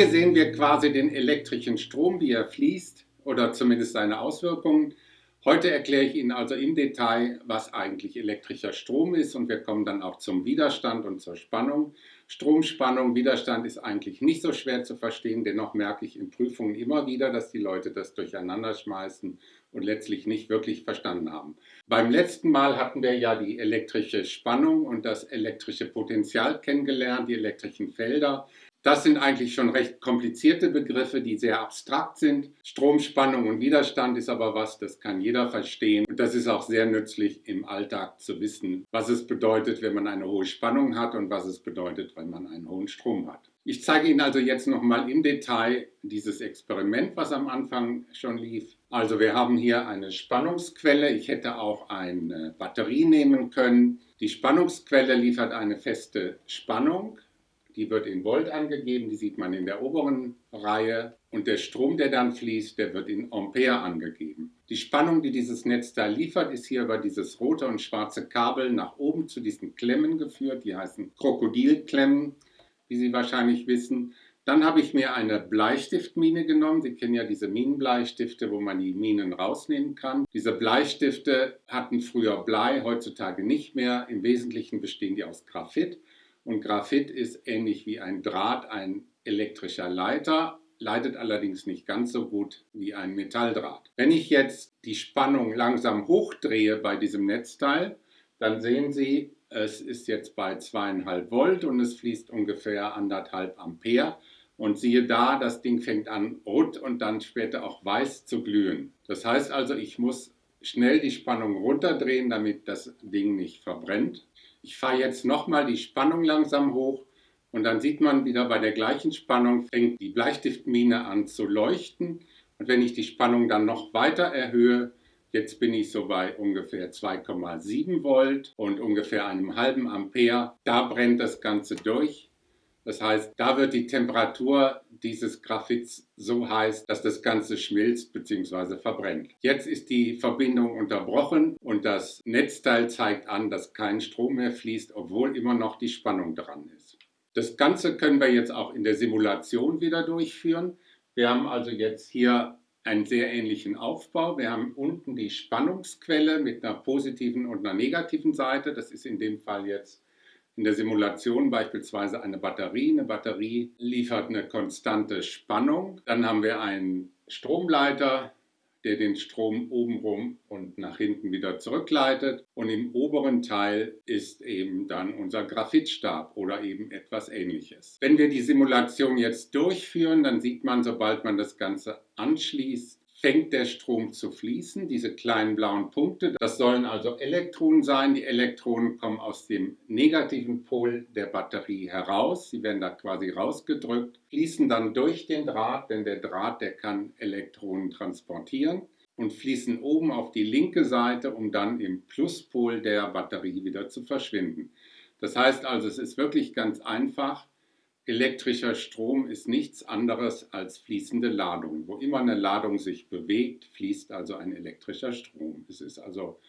Hier sehen wir quasi den elektrischen Strom, wie er fließt oder zumindest seine Auswirkungen. Heute erkläre ich Ihnen also im Detail, was eigentlich elektrischer Strom ist und wir kommen dann auch zum Widerstand und zur Spannung. Stromspannung, Widerstand ist eigentlich nicht so schwer zu verstehen, dennoch merke ich in Prüfungen immer wieder, dass die Leute das durcheinander schmeißen und letztlich nicht wirklich verstanden haben. Beim letzten Mal hatten wir ja die elektrische Spannung und das elektrische Potential kennengelernt, die elektrischen Felder. Das sind eigentlich schon recht komplizierte Begriffe, die sehr abstrakt sind. Stromspannung und Widerstand ist aber was, das kann jeder verstehen. Und das ist auch sehr nützlich im Alltag zu wissen, was es bedeutet, wenn man eine hohe Spannung hat und was es bedeutet, wenn man einen hohen Strom hat. Ich zeige Ihnen also jetzt nochmal im Detail dieses Experiment, was am Anfang schon lief. Also wir haben hier eine Spannungsquelle. Ich hätte auch eine Batterie nehmen können. Die Spannungsquelle liefert eine feste Spannung die wird in Volt angegeben, die sieht man in der oberen Reihe. Und der Strom, der dann fließt, der wird in Ampere angegeben. Die Spannung, die dieses Netzteil liefert, ist hier über dieses rote und schwarze Kabel nach oben zu diesen Klemmen geführt. Die heißen Krokodilklemmen, wie Sie wahrscheinlich wissen. Dann habe ich mir eine Bleistiftmine genommen. Sie kennen ja diese Minenbleistifte, wo man die Minen rausnehmen kann. Diese Bleistifte hatten früher Blei, heutzutage nicht mehr. Im Wesentlichen bestehen die aus Graphit. Und Graphit ist ähnlich wie ein Draht ein elektrischer Leiter, leitet allerdings nicht ganz so gut wie ein Metalldraht. Wenn ich jetzt die Spannung langsam hochdrehe bei diesem Netzteil, dann sehen Sie, es ist jetzt bei 2,5 Volt und es fließt ungefähr 1,5 Ampere. Und siehe da, das Ding fängt an rot und dann später auch weiß zu glühen. Das heißt also, ich muss schnell die Spannung runterdrehen, damit das Ding nicht verbrennt. Ich fahre jetzt nochmal die Spannung langsam hoch und dann sieht man wieder bei der gleichen Spannung fängt die Bleistiftmine an zu leuchten. Und wenn ich die Spannung dann noch weiter erhöhe, jetzt bin ich so bei ungefähr 2,7 Volt und ungefähr einem halben Ampere, da brennt das Ganze durch. Das heißt, da wird die Temperatur dieses Graphits so heiß, dass das Ganze schmilzt bzw. verbrennt. Jetzt ist die Verbindung unterbrochen und das Netzteil zeigt an, dass kein Strom mehr fließt, obwohl immer noch die Spannung dran ist. Das Ganze können wir jetzt auch in der Simulation wieder durchführen. Wir haben also jetzt hier einen sehr ähnlichen Aufbau. Wir haben unten die Spannungsquelle mit einer positiven und einer negativen Seite. Das ist in dem Fall jetzt in der Simulation beispielsweise eine Batterie. Eine Batterie liefert eine konstante Spannung. Dann haben wir einen Stromleiter, der den Strom obenrum und nach hinten wieder zurückleitet. Und im oberen Teil ist eben dann unser Graphitstab oder eben etwas ähnliches. Wenn wir die Simulation jetzt durchführen, dann sieht man, sobald man das Ganze anschließt, fängt der Strom zu fließen, diese kleinen blauen Punkte. Das sollen also Elektronen sein. Die Elektronen kommen aus dem negativen Pol der Batterie heraus. Sie werden da quasi rausgedrückt, fließen dann durch den Draht, denn der Draht, der kann Elektronen transportieren und fließen oben auf die linke Seite, um dann im Pluspol der Batterie wieder zu verschwinden. Das heißt also, es ist wirklich ganz einfach. Elektrischer Strom ist nichts anderes als fließende Ladung. Wo immer eine Ladung sich bewegt, fließt also ein elektrischer Strom. Es ist also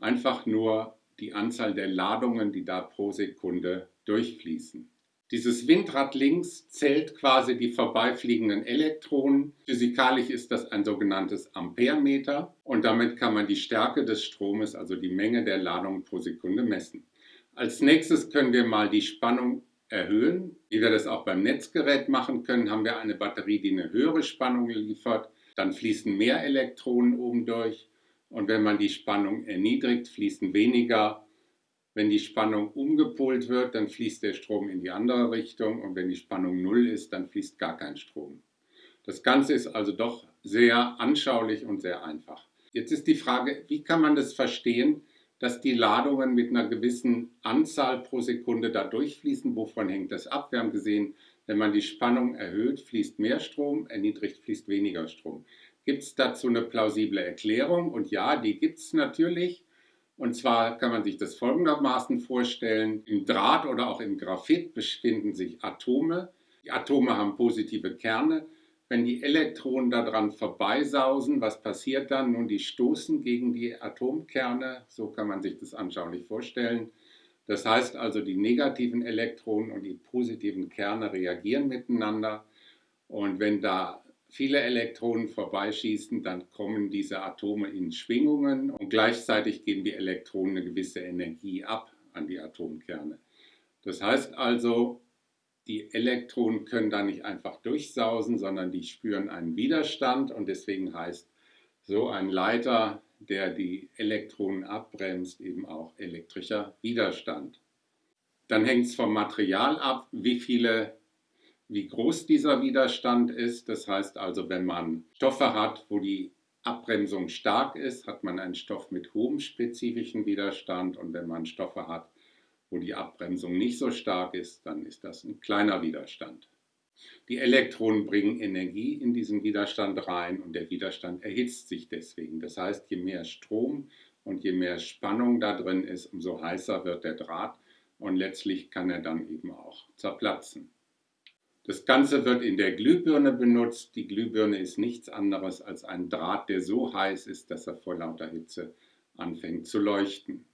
einfach nur die Anzahl der Ladungen, die da pro Sekunde durchfließen. Dieses Windrad links zählt quasi die vorbeifliegenden Elektronen. Physikalisch ist das ein sogenanntes Amperemeter und damit kann man die Stärke des Stromes, also die Menge der Ladungen pro Sekunde messen. Als nächstes können wir mal die Spannung erhöhen. Wie wir das auch beim Netzgerät machen können, haben wir eine Batterie, die eine höhere Spannung liefert. Dann fließen mehr Elektronen oben durch. Und wenn man die Spannung erniedrigt, fließen weniger. Wenn die Spannung umgepolt wird, dann fließt der Strom in die andere Richtung. Und wenn die Spannung null ist, dann fließt gar kein Strom. Das Ganze ist also doch sehr anschaulich und sehr einfach. Jetzt ist die Frage, wie kann man das verstehen, dass die Ladungen mit einer gewissen Anzahl pro Sekunde da durchfließen. Wovon hängt das ab? Wir haben gesehen, wenn man die Spannung erhöht, fließt mehr Strom, erniedrigt, fließt weniger Strom. Gibt es dazu eine plausible Erklärung? Und ja, die gibt es natürlich. Und zwar kann man sich das folgendermaßen vorstellen. Im Draht oder auch im Graphit befinden sich Atome. Die Atome haben positive Kerne wenn die Elektronen daran vorbeisausen, was passiert dann? Nun, die stoßen gegen die Atomkerne, so kann man sich das anschaulich vorstellen. Das heißt also, die negativen Elektronen und die positiven Kerne reagieren miteinander Und wenn da viele Elektronen vorbeischießen, dann kommen diese Atome in Schwingungen und gleichzeitig geben die Elektronen eine gewisse Energie ab an die Atomkerne. Das heißt also, die Elektronen können da nicht einfach durchsausen, sondern die spüren einen Widerstand und deswegen heißt so ein Leiter, der die Elektronen abbremst, eben auch elektrischer Widerstand. Dann hängt es vom Material ab, wie viele wie groß dieser Widerstand ist. Das heißt also, wenn man Stoffe hat, wo die Abbremsung stark ist, hat man einen Stoff mit hohem spezifischen Widerstand und wenn man Stoffe hat, wo die Abbremsung nicht so stark ist, dann ist das ein kleiner Widerstand. Die Elektronen bringen Energie in diesen Widerstand rein und der Widerstand erhitzt sich deswegen. Das heißt, je mehr Strom und je mehr Spannung da drin ist, umso heißer wird der Draht und letztlich kann er dann eben auch zerplatzen. Das Ganze wird in der Glühbirne benutzt. Die Glühbirne ist nichts anderes als ein Draht, der so heiß ist, dass er vor lauter Hitze anfängt zu leuchten.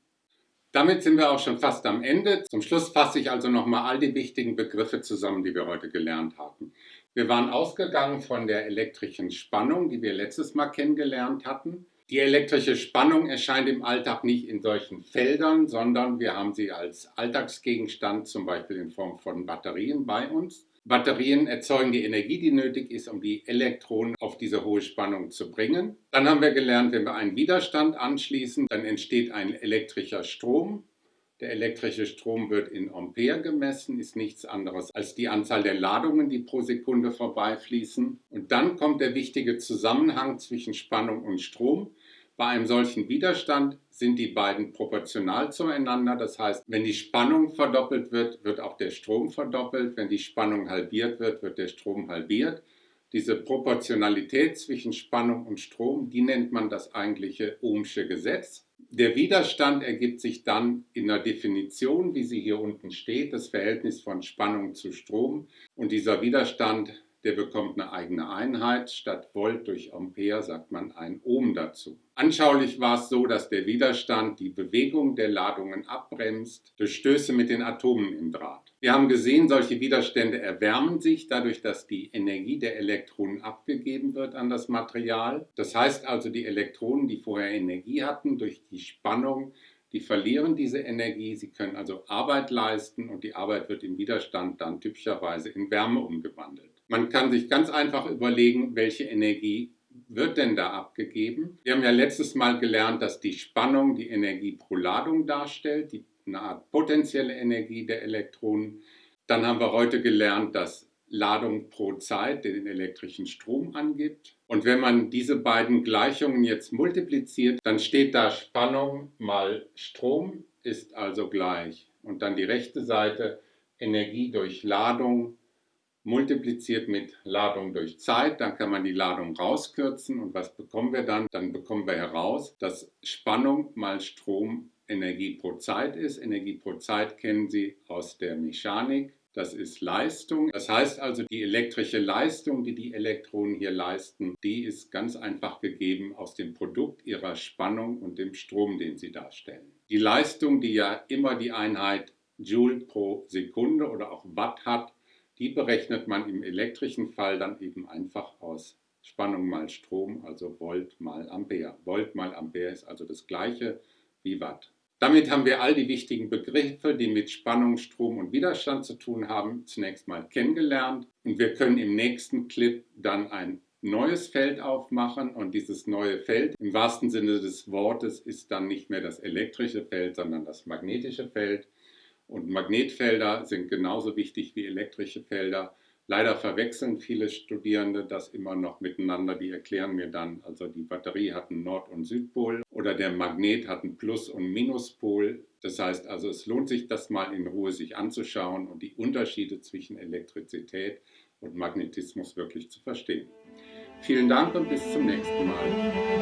Damit sind wir auch schon fast am Ende. Zum Schluss fasse ich also nochmal all die wichtigen Begriffe zusammen, die wir heute gelernt haben. Wir waren ausgegangen von der elektrischen Spannung, die wir letztes Mal kennengelernt hatten. Die elektrische Spannung erscheint im Alltag nicht in solchen Feldern, sondern wir haben sie als Alltagsgegenstand, zum Beispiel in Form von Batterien bei uns. Batterien erzeugen die Energie, die nötig ist, um die Elektronen auf diese hohe Spannung zu bringen. Dann haben wir gelernt, wenn wir einen Widerstand anschließen, dann entsteht ein elektrischer Strom. Der elektrische Strom wird in Ampere gemessen, ist nichts anderes als die Anzahl der Ladungen, die pro Sekunde vorbeifließen. Und dann kommt der wichtige Zusammenhang zwischen Spannung und Strom. Bei einem solchen Widerstand sind die beiden proportional zueinander. Das heißt, wenn die Spannung verdoppelt wird, wird auch der Strom verdoppelt. Wenn die Spannung halbiert wird, wird der Strom halbiert. Diese Proportionalität zwischen Spannung und Strom, die nennt man das eigentliche Ohmsche Gesetz. Der Widerstand ergibt sich dann in der Definition, wie sie hier unten steht, das Verhältnis von Spannung zu Strom. Und dieser Widerstand der bekommt eine eigene Einheit. Statt Volt durch Ampere sagt man ein Ohm dazu. Anschaulich war es so, dass der Widerstand die Bewegung der Ladungen abbremst durch Stöße mit den Atomen im Draht. Wir haben gesehen, solche Widerstände erwärmen sich dadurch, dass die Energie der Elektronen abgegeben wird an das Material. Das heißt also, die Elektronen, die vorher Energie hatten, durch die Spannung die verlieren diese Energie, sie können also Arbeit leisten und die Arbeit wird im Widerstand dann typischerweise in Wärme umgewandelt. Man kann sich ganz einfach überlegen, welche Energie wird denn da abgegeben. Wir haben ja letztes Mal gelernt, dass die Spannung die Energie pro Ladung darstellt, die, eine Art potenzielle Energie der Elektronen. Dann haben wir heute gelernt, dass Ladung pro Zeit den elektrischen Strom angibt. Und wenn man diese beiden Gleichungen jetzt multipliziert, dann steht da Spannung mal Strom ist also gleich. Und dann die rechte Seite Energie durch Ladung multipliziert mit Ladung durch Zeit, dann kann man die Ladung rauskürzen und was bekommen wir dann? Dann bekommen wir heraus, dass Spannung mal Strom Energie pro Zeit ist. Energie pro Zeit kennen Sie aus der Mechanik. Das ist Leistung. Das heißt also, die elektrische Leistung, die die Elektronen hier leisten, die ist ganz einfach gegeben aus dem Produkt ihrer Spannung und dem Strom, den sie darstellen. Die Leistung, die ja immer die Einheit Joule pro Sekunde oder auch Watt hat, die berechnet man im elektrischen Fall dann eben einfach aus Spannung mal Strom, also Volt mal Ampere. Volt mal Ampere ist also das gleiche wie Watt. Damit haben wir all die wichtigen Begriffe, die mit Spannung, Strom und Widerstand zu tun haben, zunächst mal kennengelernt. Und wir können im nächsten Clip dann ein neues Feld aufmachen und dieses neue Feld im wahrsten Sinne des Wortes ist dann nicht mehr das elektrische Feld, sondern das magnetische Feld. Und Magnetfelder sind genauso wichtig wie elektrische Felder. Leider verwechseln viele Studierende das immer noch miteinander. Die erklären mir dann, also die Batterie hat einen Nord- und Südpol oder der Magnet hat einen Plus- und Minuspol. Das heißt also, es lohnt sich, das mal in Ruhe sich anzuschauen und die Unterschiede zwischen Elektrizität und Magnetismus wirklich zu verstehen. Vielen Dank und bis zum nächsten Mal.